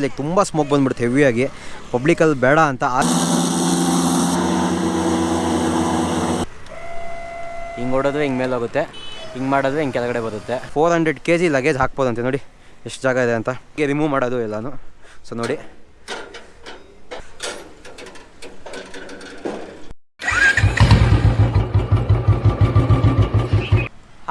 Like ತುಂಬ smoke ಬಂದ್ಬಿಡುತ್ತೆ ಹೆವಿಯಾಗಿ ಪಬ್ಲಿಕಲ್ಲಿ ಬೇಡ ಅಂತ ಹಿಂಗೆ ಹೊಡೋದ್ರೆ ಹಿಂಗೆ ಮೇಲೆ ಹೋಗುತ್ತೆ ಹಿಂಗೆ ಮಾಡಿದ್ರೆ ಹಿಂಗೆ ಕೆಳಗಡೆ ಬರುತ್ತೆ. Four hundred K G luggage ಹಾಕ್ಬೋದಂತೆ ನೋಡಿ ಎಷ್ಟು ಜಾಗ ಇದೆ ಅಂತ. ಹೀಗೆ ರಿಮೂವ್ ಮಾಡೋದು ಎಲ್ಲಾನು. ಸೊ ನೋಡಿ.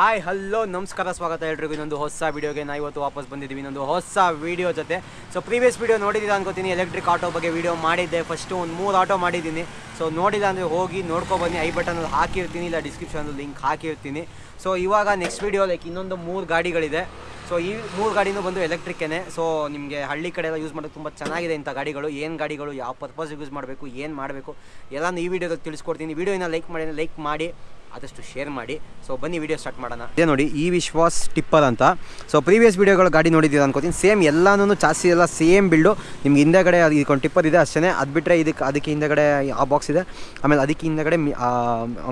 ಹಾಯ್, ಹಲೋ, ನಮಸ್ಕಾರ, ಸ್ವಾಗತ ಎಲ್ರಿಗೂ. ಇನ್ನೊಂದು ಹೊಸ ವೀಡಿಯೋಗೆ ನಾ ಇವತ್ತು ವಾಪಸ್ ಬಂದಿದ್ದೀವಿ. ಇನ್ನೊಂದು ಹೊಸ ವೀಡಿಯೋ ಜೊತೆ. ಸೊ ಪ್ರೀವಿಯಸ್ ವೀಡಿಯೋ ನೋಡಿದ್ದೀರಾ ಅನ್ಕೋತೀನಿ. ಎಲೆಕ್ಟ್ರಿಕ್ ಆಟೋ ಬಗ್ಗೆ ವೀಡಿಯೋ ಮಾಡಿದ್ದೆ. ಫಸ್ಟು ಒಂದು ಮೂರು ಆಟೋ ಮಾಡಿದ್ದೀನಿ. ಸೊ ನೋಡಿಲ್ಲ ಅಂದರೆ ಹೋಗಿ ನೋಡ್ಕೊಬನ್ನಿ ಐ ಬಟನಲ್ಲಿ ಹಾಕಿರ್ತೀನಿ. ಇಲ್ಲ ಡಿಸ್ಕ್ರಿಪ್ಷನಲ್ಲಿ ಲಿಂಕ್ ಹಾಕಿರ್ತೀನಿ. ಸೊ ಇವಾಗ ನೆಕ್ಸ್ಟ್ ವೀಡಿಯೋ ಲೈಕ್ ಇನ್ನೊಂದು ಮೂರು ಗಾಡಿಗಳಿದೆ. ಸೊ ಈ ಮೂರು ಗಾಡಿನೂ ಬಂದು ಎಲೆಕ್ಟ್ರಿಕ್ಕೇ ಸೊ ನಿಮಗೆ ಹಳ್ಳಿ ಕಡೆ ಎಲ್ಲ ಯೂಸ್ ಮಾಡೋದು ತುಂಬ ಚೆನ್ನಾಗಿದೆ ಇಂಥ ಗಾಡಿಗಳು. ಏನು ಗಾಡಿಗಳು, ಯಾವ ಪರ್ಪಸ್ಗೆ ಯೂಸ್ ಮಾಡಬೇಕು, ಏನು ಮಾಡಬೇಕು ಎಲ್ಲನೂ ಈ ವಿಡಿಯೋದಲ್ಲಿ ತಿಳಿಸ್ಕೊಡ್ತೀನಿ. ವೀಡಿಯೋನ ಲೈಕ್ ಮಾಡಿ ಲೈಕ್ ಮಾಡಿ. ಆದಷ್ಟು ಶೇರ್ ಮಾಡಿ. ಸೊ ಬನ್ನಿ ವಿಡಿಯೋ ಸ್ಟಾರ್ಟ್ ಮಾಡೋಣ. ಅದೇ ನೋಡಿ, ಈ ವಿಶ್ವಾಸ್ ಟಿಪ್ಪರ್ ಅಂತ. ಸೊ ಪ್ರೀವಿಯಸ್ ವೀಡಿಯೋಗಳು ಗಾಡಿ ನೋಡಿದ್ದೀರಾ ಅನ್ಕೋತೀನಿ. ಸೇಮ್ ಎಲ್ಲಾನು ಚಾಸಿ ಎಲ್ಲ ಸೇಮ್ ಬಿಲ್ಡು ನಿಮ್ಗೆ ಹಿಂದೆಗಡೆ ಇದಕ್ಕೊಂದು ಟಿಪ್ಪರ್ ಇದೆ ಅಷ್ಟೇ ಅದು ಬಿಟ್ಟರೆ ಇದಕ್ಕೆ ಅದಕ್ಕೆ ಹಿಂದೆಗಡೆ ಆ ಬಾಕ್ಸ್ ಇದೆ. ಆಮೇಲೆ ಅದಕ್ಕೆ ಹಿಂದೆಗಡೆ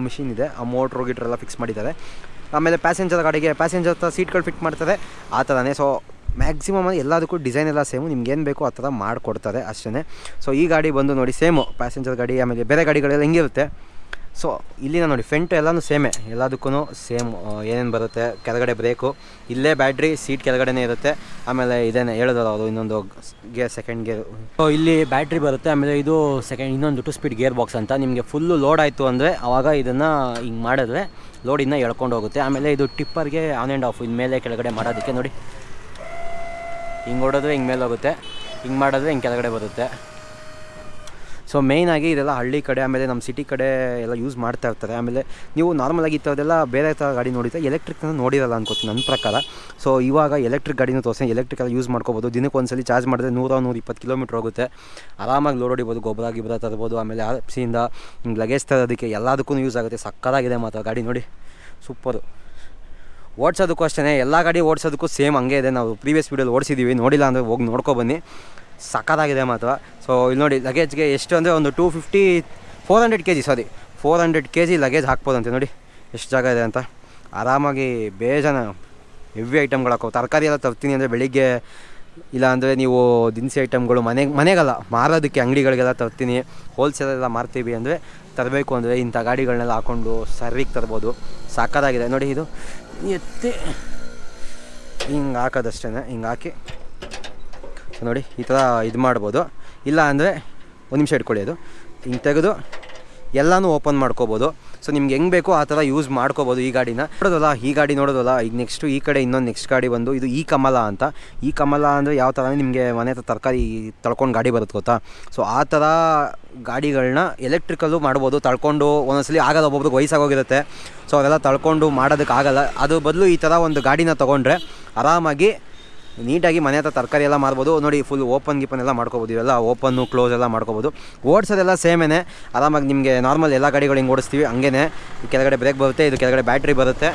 ಮಿಷಿನ್ ಇದೆ. ಆ ಮೋಟ್ರು ಗಿಟ್ರ್ ಎಲ್ಲ ಫಿಕ್ಸ್ ಮಾಡಿದ್ದಾರೆ. ಆಮೇಲೆ ಪ್ಯಾಸೆಂಜರ್ ಗಾಡಿಗೆ ಪ್ಯಾಸೆಂಜರ್ ಹತ್ರ ಸೀಟ್ಗಳು ಫಿಟ್ ಮಾಡ್ತಾರೆ ಆ ಥರನೇ ಸೊ ಮ್ಯಾಕ್ಸಿಮಮ್ ಎಲ್ಲದಕ್ಕೂ ಡಿಸೈನ್ ಎಲ್ಲ ಸೇಮು ನಿಮ್ಗೆ ಏನು ಬೇಕೋ ಆ ಥರ ಮಾಡಿಕೊಡ್ತಾರೆ ಅಷ್ಟೇ ಸೊ ಈ ಗಾಡಿ ಬಂದು ನೋಡಿ ಸೇಮು ಪ್ಯಾಸೆಂಜರ್ ಗಾಡಿ, ಆಮೇಲೆ ಬೇರೆ ಗಾಡಿಗಳೆಲ್ಲ ಹೆಂಗಿರುತ್ತೆ? ಸೊ, ಇಲ್ಲಿನ ನೋಡಿ ಫೆಂಟು ಎಲ್ಲನೂ ಸೇಮೇ ಎಲ್ಲದಕ್ಕೂ ಸೇಮ್ ಏನೇನು ಬರುತ್ತೆ, ಕೆಳಗಡೆ ಬ್ರೇಕು ಇಲ್ಲೇ ಬ್ಯಾಟ್ರಿ ಸೀಟ್ ಕೆಳಗಡೆನೇ ಇರುತ್ತೆ. ಆಮೇಲೆ ಇದೇನೆ ಹೇಳಿದ್ರು ಅವರು ಇನ್ನೊಂದು ಗೇರ್ ಸೆಕೆಂಡ್ ಗೇರ್ ಸೊ ಇಲ್ಲಿ ಬ್ಯಾಟ್ರಿ ಬರುತ್ತೆ, ಆಮೇಲೆ ಇದು ಸೆಕೆಂಡ್ ಇನ್ನೊಂದು ಟು ಸ್ಪೀಡ್ ಗೇರ್ ಬಾಕ್ಸ್ ಅಂತ. ನಿಮಗೆ ಫುಲ್ಲು ಲೋಡ್ ಆಯಿತು ಅಂದರೆ ಆವಾಗ ಇದನ್ನು ಹಿಂಗೆ ಮಾಡಿದ್ರೆ ಲೋಡ್ ಇನ್ನೂ ಎಳ್ಕೊಂಡು ಹೋಗುತ್ತೆ. ಆಮೇಲೆ ಇದು ಟಿಪ್ಪರ್ಗೆ ಆನ್ ಆ್ಯಂಡ್ ಆಫ್ ಮೇಲೆ ಕೆಳಗಡೆ ಮಾಡೋದಕ್ಕೆ ನೋಡಿ. ಹಿಂಗೆ ಹೊಡೋದ್ರೆ ಹಿಂಗೆ ಮೇಲೆ ಹೋಗುತ್ತೆ. ಹಿಂಗೆ ಮಾಡಿದ್ರೆ ಹಿಂಗೆ ಕೆಳಗಡೆ ಬರುತ್ತೆ. ಸೊ ಮೇಯ್ನಾಗಿ ಇದೆಲ್ಲ ಹಳ್ಳಿ ಕಡೆ, ಆಮೇಲೆ ನಮ್ಮ ಸಿಟಿ ಕಡೆ ಎಲ್ಲ ಯೂಸ್ ಮಾಡ್ತಾ ಇರ್ತಾರೆ. ಆಮೇಲೆ ನೀವು ನಾರ್ಮಲಾಗಿ ಈ ಥರದ್ದೆಲ್ಲ ಬೇರೆ ಥರ ಗಾಡಿ ನೋಡಿದ್ರೆ ಎಲೆಕ್ಟ್ರಿಕ್ನ ನೋಡಿರಲ್ಲ ಅನ್ಕೋತೀನಿ ನನ್ನ ಪ್ರಕಾರ. ಸೊ ಇವಾಗ ಎಲೆಕ್ಟ್ರಿಕ್ ಗಾಡಿನೂ ತೋರಿಸಿ ಎಲೆಕ್ಟ್ರಿಕ್ ಎಲ್ಲ ಯೂಸ್ ಮಾಡ್ಕೋಬೋದು. ದಿನಕ್ಕೆ ಒಂದ್ಸಲಿ ಚಾರ್ಜ್ ಮಾಡಿದ್ರೆ ನೂರ ನೂರ ಇಪ್ಪತ್ತು ಕಿಲೋಮೀಟ್ರ್ ಹೋಗುತ್ತೆ. ಆರಾಮಾಗಿ ಲೋಡ್ ಹೊಡಿಬೋದು, ಗೊಬ್ಬರ, ಗಿಬ್ಬರ ತರ್ಬೋದು, ಆಮೇಲೆ ಆಪ್ಸಿಯಿಂದ ಸಿಯಿಂದ ಲಗೇಜ್ ತರೋದಕ್ಕೆ ಎಲ್ಲದಕ್ಕೂ ಯೂಸ್ ಆಗುತ್ತೆ. ಸಕ್ಕತ್ತಾಗಿದೆ ಮಾತ್ರ ಗಾಡಿ ನೋಡಿ. ಸೂಪರು ಓಡಿಸೋದಕ್ಕೂ ಅಷ್ಟೇ ಎಲ್ಲ ಗಾಡಿ ಓಡಿಸೋದಕ್ಕೂ ಸೇಮ್ ಹಂಗೆ ಇದೆ. ನಾವು ಪ್ರೀವಿಯಸ್ ವೀಡಿಯೋಲಿ ಓಡಿಸಿದ್ದೀವಿ ನೋಡಿಲ್ಲ ಅಂದರೆ ಹೋಗಿ ನೋಡ್ಕೊಬನ್ನಿ ಸಕ್ಕತ್ತಾಗಿದೆ ಮಾತ್ರ. ಸೊ ಇಲ್ಲಿ ನೋಡಿ ಲಗೇಜ್ಗೆ ಎಷ್ಟು ಅಂದರೆ ಒಂದು two fifty four hundred K G sorry four hundred K G luggage ಹಾಕ್ಬೋದಂತೆ ನೋಡಿ. ಎಷ್ಟು ಜಾಗ ಇದೆ ಅಂತ. ಆರಾಮಾಗಿ ಬೇಜಾನ ಹೆವಿ ಐಟಮ್ಗಳು ಹಾಕೋ ತರಕಾರಿ ಎಲ್ಲ ತರ್ತೀನಿ ಅಂದರೆ ಬೆಳಿಗ್ಗೆ, ಇಲ್ಲ ಅಂದರೆ ನೀವು ದಿನಸಿ ಐಟಮ್ಗಳು ಮನೆಗೆ ಮನೆಗಲ್ಲ, ಮಾರೋದಕ್ಕೆ ಅಂಗಡಿಗಳಿಗೆಲ್ಲ ತರ್ತೀನಿ. ಹೋಲ್ಸೇಲೆಲ್ಲ ಮಾರ್ತೀವಿ ಅಂದರೆ ತರಬೇಕು ಅಂದರೆ ಇಂಥ ಗಾಡಿಗಳನ್ನೆಲ್ಲ ಹಾಕ್ಕೊಂಡು ಸರ್ವಿಗೆ ತರ್ಬೋದು. ಸಾಕಾಗಿದೆ ನೋಡಿ ಇದು. ಎತ್ತಿ. ಹಿಂಗೆ ಹಾಕೋದಷ್ಟೇ ಹಿಂಗೆ ಹಾಕಿ. ನೋಡಿ ಈ ಥರ ಇದು ಮಾಡ್ಬೋದು. ಇಲ್ಲ ಅಂದರೆ ಒಂದು ನಿಮಿಷ ಇಟ್ಕೊಳ್ಳಿ ಅದು. ಹಿಂಗೆ ತೆಗೆದು ಎಲ್ಲನೂ ಓಪನ್ ಮಾಡ್ಕೋಬೋದು. ಸೊ ನಿಮ್ಗೆ ಹೆಂಗೆ ಬೇಕೋ ಆ ಥರ ಯೂಸ್ ಮಾಡ್ಕೋಬೋದು ಈ ಗಾಡಿನ. ನೋಡೋದಲ್ಲ, ಈ ಗಾಡಿ ನೋಡೋದಲ್ಲ, ಈಗ ನೆಕ್ಸ್ಟು ಈ ಕಡೆ ಇನ್ನೊಂದು ನೆಕ್ಸ್ಟ್ ಗಾಡಿ ಬಂದು ಇದು ಈ ಕಮಲ ಅಂತ. ಈ ಕಮಲ ಅಂದರೆ ಯಾವ ಥರ ನಿಮಗೆ ಮನೆ ಹತ್ರ ತರಕಾರಿ ತಳ್ಕೊಂಡು ಗಾಡಿ ಬರುತ್ತೆ ಗೊತ್ತಾ? ಸೊ ಆ ಥರ ಗಾಡಿಗಳನ್ನ ಎಲೆಕ್ಟ್ರಿಕಲ್ಲು ಮಾಡ್ಬೋದು. ತಳ್ಕೊಂಡು ಒಂದೊಂದ್ಸಲಿ ಆಗಲ್ಲ, ಒಬ್ಬೊಬ್ರಿಗೆ ವಯಸ್ಸಾಗೋಗಿರುತ್ತೆ. ಸೊ ಅವೆಲ್ಲ ತಳ್ಕೊಂಡು ಮಾಡೋದಕ್ಕೆ ಆಗಲ್ಲ ಅದು ಬದಲು ಈ ಥರ ಒಂದು ಗಾಡಿನ ತೊಗೊಂಡ್ರೆ ಆರಾಮಾಗಿ ನೀಟಾಗಿ ಮನೆ ಹತ್ರ ತರಕಾರಿ ಎಲ್ಲ ಮಾರ್ಬೋದು. ನೋಡಿ ಫುಲ್ ಓಪನ್ ಗೀಪನ್ ಎಲ್ಲ ಮಾಡ್ಕೋಬೋದು. ಇವೆಲ್ಲ ಓಪನ್ನು ಕ್ಲೋಸ್ ಎಲ್ಲ ಮಾಡ್ಕೋಬೋದು. ಓಡಿಸೋದೆಲ್ಲ ಸೇಮೇನೆ ಆರಾಮಾಗಿ ನಿಮಗೆ ನಾರ್ಮಲ್ ಎಲ್ಲ ಗಾಡಿಗಳು ಹಿಂಗೆ ಓಡಿಸ್ತೀವಿ. ಹಂಗೇ ಕೆಳಗಡೆ ಬ್ರೇಕ್ ಬರುತ್ತೆ, ಇದು ಕೆಳಗಡೆ ಬ್ಯಾಟ್ರಿ ಬರುತ್ತೆ.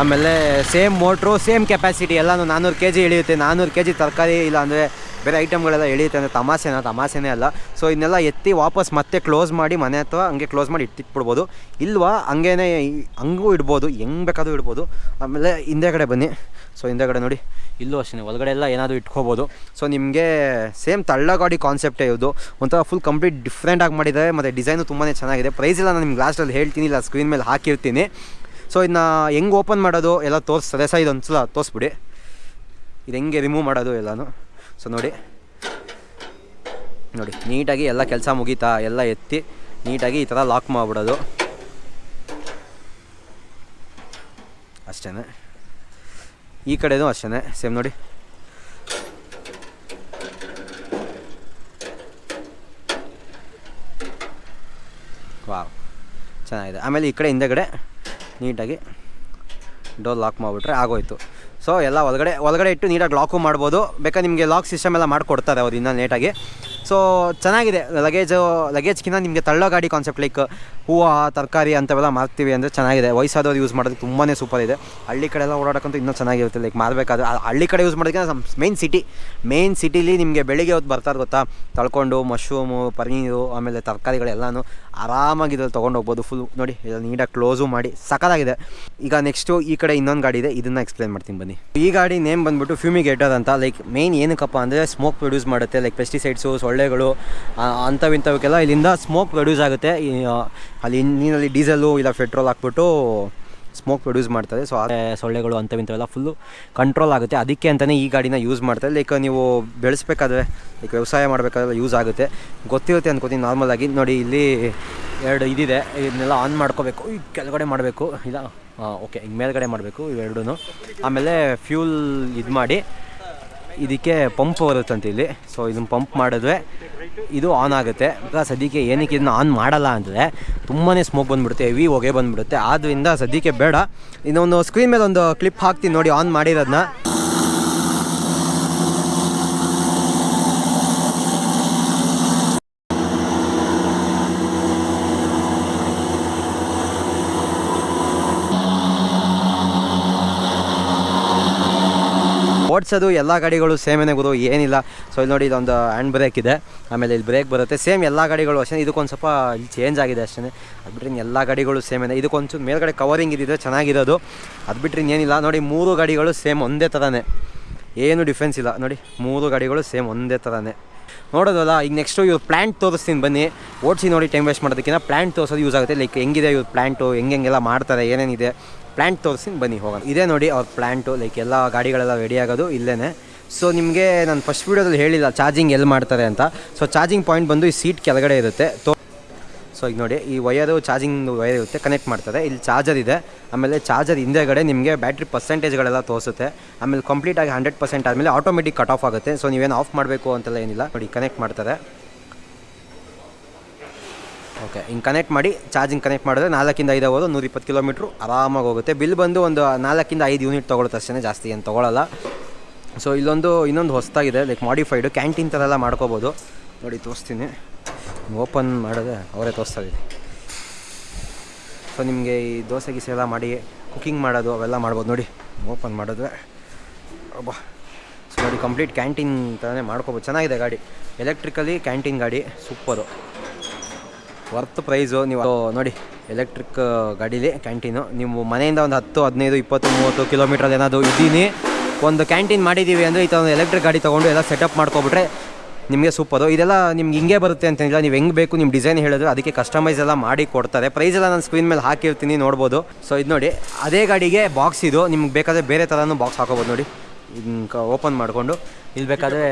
ಆಮೇಲೆ ಸೇಮ್ ಮೋಟ್ರು ಸೇಮ್ ಕೆಪಾಸಿಟಿ ಎಲ್ಲನೂ ನಾನ್ನೂರು ಕೆ ಜಿ ಇಳಿಯುತ್ತೆ. ನಾನ್ನೂರು ಕೆ ಜಿ ತರಕಾರಿ ಇಲ್ಲ ಅಂದರೆ ಬೇರೆ ಐಟಮ್ಗಳೆಲ್ಲ ಎಳೆಯುತ್ತೆ ಅಂದರೆ ತಮಾಸೆನ ತಮಾಸೆನೇ ಅಲ್ಲ. ಸೊ ಇದನ್ನೆಲ್ಲ ಎತ್ತಿ ವಾಪಸ್ ಮತ್ತೆ ಕ್ಲೋಸ್ ಮಾಡಿ, ಮನೆ ಅಥವಾ ಹಂಗೆ ಕ್ಲೋಸ್ ಮಾಡಿ ಇಟ್ಟಿಟ್ಬಿಡ್ಬೋದು. ಇಲ್ವಾ? ಹಂಗೇನೆ ಹಂಗೂ ಇಡ್ಬೋದು. ಹೆಂಗೆ ಬೇಕಾದರೂ ಇಡ್ಬೋದು. ಆಮೇಲೆ ಹಿಂದೆಗಡೆ ಬನ್ನಿ. ಸೊ ಹಿಂದೆಗಡೆ ನೋಡಿ. ಇಲ್ಲೂ ಅಷ್ಟೇ ಒಳಗಡೆ ಎಲ್ಲ ಏನಾದರೂ ಇಟ್ಕೋಬೋದು. ಸೊ ನಿಮಗೆ ಸೇಮ್ ತಳ್ಳ ಗಾಡಿ ಕಾನ್ಸೆಪ್ಟೇ ಇದು ಒಂಥರ ಫುಲ್ ಕಂಪ್ಲೀಟ್ ಡಿಫ್ರೆಂಟಾಗಿ ಮಾಡಿದ್ದಾರೆ ಮತ್ತು ಡಿಸೈನು ತುಂಬಾ ಚೆನ್ನಾಗಿದೆ. ಪ್ರೈಸ್ ಎಲ್ಲ ನಾನು ನಿಮ್ಗೆ ಲಾಸ್ಟಲ್ಲಿ ಹೇಳ್ತೀನಿ. ಇಲ್ಲ ಸ್ಕ್ರೀನ್ ಮೇಲೆ ಹಾಕಿರ್ತೀನಿ. ಸೊ ಇದನ್ನ ಹೆಂಗೆ ಓಪನ್ ಮಾಡೋದು? ಎಲ್ಲ ತೋರಿಸ್ತದೆ ಸಹ ಇದೊಂದು ಸಲ ತೋರಿಸ್ಬಿಡಿ. ಇದು ಹೆಂಗೆ ರಿಮೂವ್ ಮಾಡೋದು ಎಲ್ಲನೂ? ಸೊ ನೋಡಿ. ನೋಡಿ, ನೀಟಾಗಿ ಎಲ್ಲ ಕೆಲಸ ಮುಗೀತಾ, ಎಲ್ಲ ಎತ್ತಿ, ನೀಟಾಗಿ ಈ ಥರ ಲಾಕ್ ಮಾಡಿಬಿಡೋದು. ಅಷ್ಟೇ ಈ ಕಡೆನೂ ಅಷ್ಟೇ ಸೇಮ್ ನೋಡಿ. ವಾವ್ ಚೆನ್ನಾಗಿದೆ. ಆಮೇಲೆ ಈ ಕಡೆ ಹಿಂದೆಗಡೆ ನೀಟಾಗಿ ಡೋರ್ ಲಾಕ್ ಮಾಡಿಬಿಟ್ರೆ ಆಗೋಯ್ತು. ಸೊ ಎಲ್ಲ ಒಳಗಡೆ ಒಳಗಡೆ ಇಟ್ಟು ನೀಟಾಗಿ ಲಾಕು ಮಾಡ್ಬೋದು. ಬೇಕಾದ್ರೆ ನಿಮಗೆ ಲಾಕ್ ಸಿಸ್ಟಮ್ ಎಲ್ಲ ಮಾಡಿಕೊಡ್ತಾರೆ ಅವ್ರು ಇನ್ನೂ ನೀಟಾಗಿ ಸೊ ಚೆನ್ನಾಗಿದೆ. ಲಗೇಜು ಲಗೇಜ್ಗಿಂತ ನಿಮಗೆ ತಳ್ಳೋ ಗಾಡಿ ಕಾನ್ಸೆಪ್ಟ್ ಲೈಕ್ ಹೂವು, ತರಕಾರಿ ಅಂಥವೆಲ್ಲ ಮಾರ್ತೀವಿ ಅಂದರೆ ಚೆನ್ನಾಗಿದೆ. ವಯಸ್ಸಾದವ್ರು ಯೂಸ್ ಮಾಡೋದಕ್ಕೆ ತುಂಬಾ ಸೂಪರ್ ಇದೆ. ಹಳ್ಳಿ ಕಡೆ ಎಲ್ಲ ಓಡಾಡೋಕ್ಕಂತೂ ಇನ್ನೂ ಚೆನ್ನಾಗಿರುತ್ತೆ. ಲೈಕ್ ಮಾರಬೇಕಾದ್ರೆ ಹಳ್ಳಿ ಕಡೆ ಯೂಸ್ ಮಾಡೋದಕ್ಕೆ ಮೇನ್ ಸಿಟಿ ಮೇನ್ ಸಿಟಿಲಿ ನಿಮಗೆ ಬೆಳಿಗ್ಗೆ ಹೊತ್ತು ಬರ್ತಾರೆ ಗೊತ್ತಾ? ತಳ್ಕೊಂಡು ಮಶ್ರೂಮು ಪನೀರು ಆಮೇಲೆ ತರಕಾರಿಗಳೆಲ್ಲನೂ ಆರಾಮಾಗಿ ಇದ್ರಲ್ಲಿ ತೊಗೊಂಡು ಹೋಗ್ಬೋದು ಫುಲ್ ನೋಡಿ ಇದನ್ನು ನೀಟಾಗಿ ಕ್ಲೋಸು ಮಾಡಿ. ಸಕಲಾಗಿದೆ ಈಗ ನೆಕ್ಸ್ಟು ಈ ಕಡೆ ಇನ್ನೊಂದು ಗಾಡಿ ಇದೆ. ಇದನ್ನು ಎಕ್ಸ್ಪ್ಲೇನ್ ಮಾಡ್ತೀನಿ ಬನ್ನಿ. ಈ ಗಾಡಿ ನೇಮ್ ಬಂದ್ಬಿಟ್ಟು ಫ್ಯೂಮಿಗೇಟರ್ ಅಂತ. ಲೈಕ್ ಮೇನ್ ಏನಕ್ಕಪ್ಪ ಅಂದರೆ ಸ್ಮೋಕ್ ಪ್ರೊಡ್ಯೂಸ್ ಮಾಡುತ್ತೆ. ಲೈಕ್ ಪೆಸ್ಟಿಸೈಡ್ಸು ಸೊಳ್ಳೆಗಳು ಅಂಥವಿಂಥವಕ್ಕೆಲ್ಲ ಇಲ್ಲಿಂದ ಸ್ಮೋಕ್ ಪ್ರೊಡ್ಯೂಸ್ ಆಗುತ್ತೆ. ಅಲ್ಲಿ ನೀರಲ್ಲಿ ಡೀಸೆಲು ಇಲ್ಲ ಪೆಟ್ರೋಲ್ ಹಾಕ್ಬಿಟ್ಟು ಸ್ಮೋಕ್ ಪ್ರೊಡ್ಯೂಸ್ ಮಾಡ್ತಾರೆ. ಸೊ ಅದೇ ಸೊಳ್ಳೆಗಳು ಅಂಥವಿಂಥವೆಲ್ಲ ಫುಲ್ಲು ಕಂಟ್ರೋಲ್ ಆಗುತ್ತೆ. ಅದಕ್ಕೆ ಅಂತಲೇ ಈ ಗಾಡಿನ ಯೂಸ್ ಮಾಡ್ತಾರೆ. ಲೈಕ್ ನೀವು ಬೆಳೆಸ್ಬೇಕಾದ್ರೆ ಲೈಕ್ ವ್ಯವಸಾಯ ಮಾಡಬೇಕಾದ್ರೆ ಯೂಸ್ ಆಗುತ್ತೆ. ಗೊತ್ತಿರುತ್ತೆ ಅನ್ಕೋತೀನಿ ನಾರ್ಮಲಾಗಿ ನೋಡಿ, ಇಲ್ಲಿ ಎರಡು ಇದಿದೆ. ಇದನ್ನೆಲ್ಲ ಆನ್ ಮಾಡ್ಕೋಬೇಕು. ಈ ಕೆಳಗಡೆ ಮಾಡಬೇಕು. ಇಲ್ಲ ಓಕೆ ಈಗ ಮೇಲ್ಗಡೆ ಮಾಡಬೇಕು ಇವೆರಡೂ ಆಮೇಲೆ ಫ್ಯೂಲ್ ಇದು ಮಾಡಿ ಇದಕ್ಕೆ ಪಂಪ್ ಬರುತ್ತಂತೆ ಇಲ್ಲಿ. ಸೊ ಇದನ್ನು ಪಂಪ್ ಮಾಡಿದ್ರೆ ಇದು ಆನ್ ಆಗುತ್ತೆ. ಬಿಕಾಸ್ ಸದ್ಯಕ್ಕೆ ಏನಕ್ಕೆ ಇದನ್ನ ಆನ್ ಮಾಡಲ್ಲ ಅಂದರೆ ತುಂಬಾ ಸ್ಮೋಕ್ ಬಂದುಬಿಡುತ್ತೆ ಹೆವಿ ಹೊಗೆ ಬಂದುಬಿಡುತ್ತೆ. ಆದ್ದರಿಂದ ಸದ್ಯಕ್ಕೆ ಬೇಡ. ಇನ್ನೊಂದು ಸ್ಕ್ರೀನ್ ಮೇಲೆ ಒಂದು ಕ್ಲಿಪ್ ಹಾಕ್ತೀನಿ ನೋಡಿ ಆನ್ ಮಾಡಿರೋದನ್ನ ಓಡಿಸೋದು ಎಲ್ಲ ಗಾಡಿಗಳು ಸೇಮೇನೆ ಗುರು ಏನಿಲ್ಲ. ಸೊ ಇಲ್ಲಿ ನೋಡಿ ಇದೊಂದು ಹ್ಯಾಂಡ್ ಬ್ರೇಕ್ ಇದೆ. ಆಮೇಲೆ ಇಲ್ಲಿ ಬ್ರೇಕ್ ಬರುತ್ತೆ. ಸೇಮ್ ಎಲ್ಲ ಗಾಡಿಗಳು ಅಷ್ಟೇ ಇದಕ್ಕೊಂದು ಸ್ವಲ್ಪ ಇಲ್ಲಿ ಚೇಂಜ್ ಆಗಿದೆ ಅಷ್ಟೇ ಅದು ಬಿಟ್ಟರೆ ಎಲ್ಲ ಗಾಡಿಗಳು ಸೇಮೇನೆ ಇದಕ್ಕೊಂಚೂರು ಮೇಲ್ಗಡೆ ಕವರಿಂಗ್ ಇದ್ದಿದ್ರೆ ಚೆನ್ನಾಗಿರೋದು. ಅದು ಬಿಟ್ಟರೆ ಏನಿಲ್ಲ. ನೋಡಿ ಮೂರು ಗಾಡಿಗಳು ಸೇಮ್ ಒಂದೇ ಥರನೇ ಏನು ಡಿಫ್ರೆನ್ಸ್ ಇಲ್ಲ. ನೋಡಿ, ಮೂರು ಗಾಡಿಗಳು ಸೇಮ್ ಒಂದೇ ಥರನೇ ನೋಡೋದಲ್ಲ, ಈಗ ನೆಕ್ಸ್ಟು ಇವ್ರು ಪ್ಲ್ಯಾಂಟ್ ತೋರಿಸ್ತೀನಿ ಬನ್ನಿ. ಓಡಿಸಿ ನೋಡಿ ಟೈಮ್ ವೇಸ್ಟ್ ಮಾಡೋದಕ್ಕಿಂತ ಪ್ಲ್ಯಾಂಟ್ ತೋರಿಸೋದು ಯೂಸ್ ಆಗುತ್ತೆ. ಲೈಕ್ ಹೆಂಗಿದೆ ಇವ್ರು ಪ್ಲ್ಯಾಂಟು ಹೆಂಗೆಲ್ಲ ಮಾಡ್ತಾರೆ ಏನೇನಿದೆ ಪ್ಲ್ಯಾಂಟ್ ತೋರಿಸ್ತೀನಿ ಬನ್ನಿ, ಹೋಗೋಣ. ಇದೇ ನೋಡಿ ಅವ್ರ ಪ್ಲ್ಯಾಂಟು ಲೈಕ್ ಎಲ್ಲ ಗಾಡಿಗಳೆಲ್ಲ ರೆಡಿ ಆಗೋದು ಇಲ್ಲೇ ಸೊ ನಿಮಗೆ ನಾನು ಫಸ್ಟ್ ವೀಡಿಯೋದಲ್ಲಿ ಹೇಳಿಲ್ಲ ಚಾರ್ಜಿಂಗ್ ಎಲ್ಲಿ ಮಾಡ್ತಾರೆ ಅಂತ. ಸೊ ಚಾರ್ಜಿಂಗ್ ಪಾಯಿಂಟ್ ಬಂದು ಈ ಸೀಟ್ ಕೆಳಗಡೆ ಇರುತ್ತೆ. ತೋ ಸೊ ಈಗ ನೋಡಿ, ಈ ವಯರು ಚಾರ್ಜಿಂಗ್ ವಯರ್ ಇರುತ್ತೆ ಕನೆಕ್ಟ್ ಮಾಡ್ತಾರೆ ಇಲ್ಲಿ ಚಾರ್ಜರ್ ಇದೆ. ಆಮೇಲೆ ಚಾರ್ಜರ್ ಹಿಂದೆಗಡೆ ನಿಮಗೆ ಬ್ಯಾಟ್ರಿ ಪರ್ಸೆಂಟೇಜ್ಗಳೆಲ್ಲ ತೋರಿಸುತ್ತೆ. ಆಮೇಲೆ ಕಂಪ್ಲೀಟಾಗಿ ಹಂಡ್ರೆಡ್ ಪರ್ಸೆಂಟ್ ಆದಮೇಲೆ ಆಟೋಮೆಟಿಕ್ ಕಟ್ ಆಫ್ ಆಗುತ್ತೆ. ಸೊ ನೀವೇನು ಆಫ್ ಮಾಡಬೇಕು ಅಂತೆಲ್ಲ ಏನಿಲ್ಲ. ನೋಡಿ ಕನೆಕ್ಟ್ ಮಾಡ್ತಾರೆ ಓಕೆ ಹಿಂಗೆ ಕನೆಕ್ಟ್ ಮಾಡಿ ಚಾರ್ಜಿಂಗ್ ಕನೆಕ್ಟ್ ಮಾಡಿದ್ರೆ ನಾಲ್ಕಿಂದ ಐದು ಅವರು ನೂರ ಇಪ್ಪತ್ತು ಕಿಲೋಮೀಟ್ರು ಆರಾಮಾಗಿ ಹೋಗುತ್ತೆ. ಬಿಲ್ ಬಂದು ಒಂದು ನಾಲ್ಕಿಂದ ಐದು ಯೂನಿಟ್ ತೊಗೊಳುತ್ತೆ ಅಷ್ಟೇ ಜಾಸ್ತಿ ಏನು ತೊಗೊಳಲ್ಲ. ಸೊ ಇಲ್ಲೊಂದು, ಇನ್ನೊಂದು ಹೊಸದಾಗಿದೆ ಲೈಕ್ ಮಾಡಿಫೈಡು ಕ್ಯಾಂಟೀನ್ ಥರ ಎಲ್ಲ ಮಾಡ್ಕೋಬೋದು. ನೋಡಿ, ತೋರಿಸ್ತೀನಿ. ಓಪನ್ ಮಾಡಿದ್ರೆ ಅವರೇ ತೋರಿಸ್ತಾ ಇದ್ದೀನಿ ಸೊ ನಿಮಗೆ ಈ ದೋಸೆ ಗೀಸೆ ಎಲ್ಲ ಮಾಡಿ ಕುಕ್ಕಿಂಗ್ ಮಾಡೋದು ಅವೆಲ್ಲ ಮಾಡ್ಬೋದು ನೋಡಿ. ಓಪನ್ ಮಾಡಿದ್ರೆ, ಅಬ್ಬಾ. ಸೊ ನೋಡಿ ಕಂಪ್ಲೀಟ್ ಕ್ಯಾಂಟೀನ್ ಥರನೇ ಮಾಡ್ಕೋಬೋದು. ಚೆನ್ನಾಗಿದೆ ಗಾಡಿ. ಎಲೆಕ್ಟ್ರಿಕಲಿ ಕ್ಯಾಂಟೀನ್ ಗಾಡಿ ಸೂಪರು ವರ್ತ್ ಪ್ರೈಸು ನೀವು, ನೋಡಿ ಎಲೆಕ್ಟ್ರಿಕ್ ಗಾಡೀಲಿ ಕ್ಯಾಂಟೀನು ನೀವು ಮನೆಯಿಂದ ಒಂದು ಹತ್ತು, ಹದಿನೈದು, ಇಪ್ಪತ್ತು, ಮೂವತ್ತು ಕಿಲೋಮೀಟ್ರಲ್ಲಿ ಏನಾದರೂ ಇದ್ದೀನಿ. ಒಂದು ಕ್ಯಾಂಟೀನ್ ಮಾಡಿದ್ದೀವಿ ಅಂದರೆ ಈ ಥರ ಒಂದು ಎಲೆಕ್ಟ್ರಿಕ್ ಗಾಡಿ ತೊಗೊಂಡು ಎಲ್ಲ ಸೆಟಪ್ ಮಾಡ್ಕೊಬಿಟ್ರೆ ನಿಮಗೆ ಸೂಪರು. ಇದೆಲ್ಲ ನಿಮ್ಗೆ ಹಿಂಗೆ ಬರುತ್ತೆ ಅಂತೇನಿಲ್ಲ ನೀವು ಹೆಂಗೆ ಬೇಕು ನಿಮ್ಮ ಡಿಸೈನ್ ಹೇಳಿದ್ರೆ ಅದಕ್ಕೆ ಕಸ್ಟಮೈಸ್ ಎಲ್ಲ ಮಾಡಿ ಕೊಡ್ತಾರೆ. ಪ್ರೈಸ್ ಎಲ್ಲ ನಾನು ಸ್ಕ್ರೀನ್ ಮೇಲೆ ಹಾಕಿರ್ತೀನಿ, ನೋಡ್ಬೋದು. ಸೊ ಇದು ನೋಡಿ, ಅದೇ ಗಾಡಿಗೆ ಬಾಕ್ಸ್ ಇದು. ನಿಮ್ಗೆ ಬೇಕಾದರೆ ಬೇರೆ ಥರನೂ ಬಾಕ್ಸ್ ಹಾಕೋಬೋದು ನೋಡಿ. ಹಿಂಗೆ ಓಪನ್ ಮಾಡಿಕೊಂಡು. ಇಲ್ಲಿ ಬೇಕಾದರೆ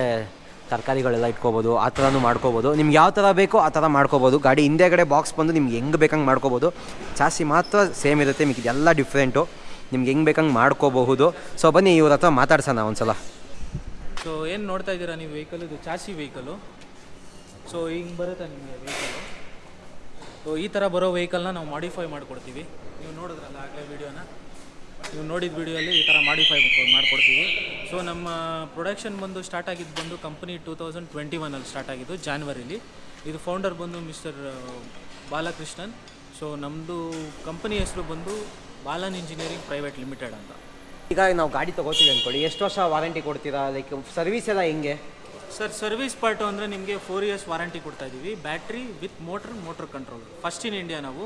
ತರಕಾರಿಗಳೆಲ್ಲ ಇಟ್ಕೋಬೋದು, ಆ ಥರನೂ ಮಾಡ್ಕೋಬೋದು. ನಿಮ್ಗೆ ಯಾವ ಥರ ಬೇಕೋ ಆ ಥರ ಮಾಡ್ಕೋಬೋದು. ಗಾಡಿ ಹಿಂದೆಗಡೆ ಬಾಕ್ಸ್ ಬಂದು ನಿಮ್ಗೆ ಹೆಂಗೆ ಬೇಕಂಗೆ ಮಾಡ್ಕೋಬೋದು. ಚಾಸಿ ಮಾತ್ರ ಸೇಮ್ ಇರುತ್ತೆ ನಿಮಗೆ ಇದೆಲ್ಲ ಡಿಫ್ರೆಂಟು ನಿಮ್ಗೆ ಹೆಂಗೆ ಬೇಕಂಗೆ ಮಾಡ್ಕೋಬಹುದು. ಸೊ ಬನ್ನಿ ಇವ್ರ ಹತ್ರ ಮಾತಾಡ್ಸೋಣ ಒಂದ್ಸಲ. ಸೊ ಏನು ನೋಡ್ತಾ ಇದ್ದೀರಾ ನೀವು ವೆಹಿಕಲ್ ಇದು ಚಾಸಿ ವೆಹಿಕಲು ಸೊ ಹಿಂಗೆ ಬರುತ್ತೆ ನಿಮಗೆ ವೆಹಿಕಲು ಸೊ ಈ ಥರ ಬರೋ ವೆಹಿಕಲ್ನ ನಾವು ಮಾಡಿಫೈ ಮಾಡಿಕೊಡ್ತೀವಿ. ನೀವು ನೋಡಿದ್ರಲ್ಲ ಆಗಲೇ ವಿಡಿಯೋನ ನೀವು ನೋಡಿದ ವಿಡಿಯೋಲಿ ಈ ಥರ ಮಾಡಿಫೈ ಮಾಡಿಕೊಡ್ತೀವಿ. ಸೊ ನಮ್ಮ ಪ್ರೊಡಕ್ಷನ್ ಬಂದು ಸ್ಟಾರ್ಟ್ ಆಗಿದ್ದು ಬಂದು ಕಂಪನಿ ಟೂ ತೌಸಂಡ್ ಟ್ವೆಂಟಿ ಒನಲ್ಲಿ ಸ್ಟಾರ್ಟ್ ಆಗಿದ್ದು ಜಾನ್ವರಿಲಿ ಇದು ಫೌಂಡರ್ ಬಂದು ಮಿಸ್ಟರ್ ಬಾಲಕೃಷ್ಣನ್. ಸೊ ನಮ್ಮದು ಕಂಪನಿ ಹೆಸರು ಬಂದು ಬಾಲನ್ ಇಂಜಿನಿಯರಿಂಗ್ ಪ್ರೈವೇಟ್ ಲಿಮಿಟೆಡ್ ಅಂತ. ಈಗ ನಾವು ಗಾಡಿ ತೊಗೋತೀವಿ ಅಂದ್ಕೊಳ್ಳಿ. ಎಷ್ಟು ವರ್ಷ ವಾರಂಟಿ ಕೊಡ್ತೀರಾ? ಲೈಕ್ ಸರ್ವಿಸ್ ಎಲ್ಲ ಹೆಂಗೆ? ಸರ್ ಸರ್ವಿಸ್ ಪಾರ್ಟು ಅಂದರೆ ನಿಮಗೆ ಫೋರ್ ಇಯರ್ಸ್ ವಾರಂಟಿ ಕೊಡ್ತಾ ಇದ್ದೀವಿ battery with motor motor control first in India ನಾವು.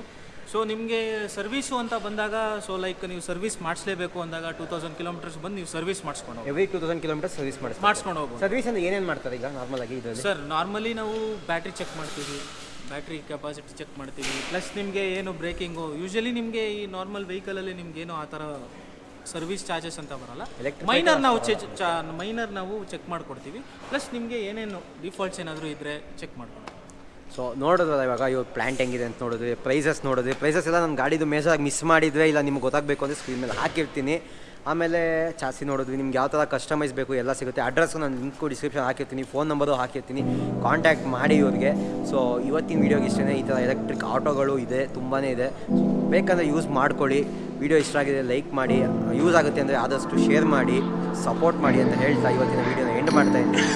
ಸೊ ನಿಮಗೆ ಸರ್ವಿಸು ಅಂತ ಬಂದಾಗ ಸೊ ಲೈಕ್ ನೀವು ಸರ್ವಿಸ್ ಮಾಡಿಸಲೇಬೇಕು ಅಂದಾಗ ಟೂ ತೌಸಂಡ್ ಕಿಲೋಮೀಟರ್ಸ್ ಬಂದು ನೀವು ಸರ್ವಿಸ್ ಮಾಡಿಸ್ಕೊಂಡು ಹೋಗಿ every two thousand kilometre service ಮಾಡಿ ಮಾಡಿಸ್ಕೊಂಡು ಹೋಗ್ಬೋದು. ಸರ್ವಿಸ್ ಅಂದ್ರೆ ಏನೇನು ಮಾಡ್ತಾರೆ ಈಗ ನಾರ್ಮಲ್ ಆಗಿ ಇದರಲ್ಲಿ? ಸರ್ ನಾರ್ಮಲಿ ನಾವು ಬ್ಯಾಟ್ರಿ ಚೆಕ್ ಮಾಡ್ತೀವಿ. ಬ್ಯಾಟ್ರಿ ಕೆಪಾಸಿಟಿ ಚೆಕ್ ಮಾಡ್ತೀವಿ. ಪ್ಲಸ್ ನಿಮಗೆ ಏನು ಬ್ರೇಕಿಂಗು ಯೂಶಲಿ ನಿಮಗೆ ಈ ನಾರ್ಮಲ್ ವೆಹಿಕಲಲ್ಲಿ ನಿಮ್ಗೇನು ಆ ಥರ ಸರ್ವಿಸ್ ಚಾರ್ಜಸ್ ಅಂತ ಬರಲ್ಲ. ಮೈನರ್ ನಾವು ಚೆ ಮೈನರ್ ನಾವು ಚೆಕ್ ಮಾಡಿಕೊಡ್ತೀವಿ. ಪ್ಲಸ್ ನಿಮಗೆ ಏನೇನು ಡಿಫಾಲ್ಟ್ಸ್ ಏನಾದರೂ ಇದ್ದರೆ ಚೆಕ್ ಮಾಡ್ಕೊಂಡು. ಸೊ ನೋಡೋದಲ್ಲ ಇವಾಗ ಇವಾಗ ಪ್ಲಾಂಟ್ ಹೆಂಗಿದೆ ಅಂತ ನೋಡಿದ್ವಿ ಪ್ರೈಸಸ್ ನೋಡಿದ್ವಿ. ಪ್ರೈಸಸ್ ಎಲ್ಲ ನನ್ನ ಗಾಡಿದು ಮೇಜಾಗಿ ಮಿಸ್ ಮಾಡಿದ್ರೆ ಇಲ್ಲ ನಿಮ್ಗೆ ಗೊತ್ತಾಗಬೇಕು ಅಂದರೆ ಸ್ಕ್ರೀನ್ ಮೇಲೆ ಹಾಕಿರ್ತೀನಿ. ಆಮೇಲೆ ಚಾಸಿ ನೋಡಿದ್ವಿ ನಿಮ್ಗೆ ಯಾವ ಥರ ಕಸ್ಟಮೈಸ್ ಬೇಕು ಎಲ್ಲ ಸಿಗುತ್ತೆ. ಅಡ್ರೆಸ್ ನಾನು ಲಿಂಕು ಡಿಸ್ಕ್ರಿಪ್ಷನ್ ಹಾಕಿರ್ತೀನಿ ಫೋನ್ ನಂಬರು ಹಾಕಿರ್ತೀನಿ. ಕಾಂಟ್ಯಾಕ್ಟ್ ಮಾಡಿ ಇವ್ರಿಗೆ. ಸೊ ಇವತ್ತಿನ ವೀಡಿಯೋಗೆ ಇಷ್ಟೇ ಈ ಥರ ಎಲೆಕ್ಟ್ರಿಕ್ ಆಟೋಗಳು ಇದೆ ತುಂಬಾ ಇದೆ. ಬೇಕಂದರೆ ಯೂಸ್ ಮಾಡ್ಕೊಳ್ಳಿ. ವಿಡಿಯೋ ಇಷ್ಟ ಆಗಿದೆ ಲೈಕ್ ಮಾಡಿ. ಯೂಸ್ ಆಗುತ್ತೆ ಅಂದರೆ ಆದಷ್ಟು ಶೇರ್ ಮಾಡಿ. ಸಪೋರ್ಟ್ ಮಾಡಿ ಅಂತ ಹೇಳ್ತಾ ಇವತ್ತಿನ ವೀಡಿಯೋನ ಎಂಡ್ ಮಾಡ್ತಾ ಇದ್ದೀನಿ.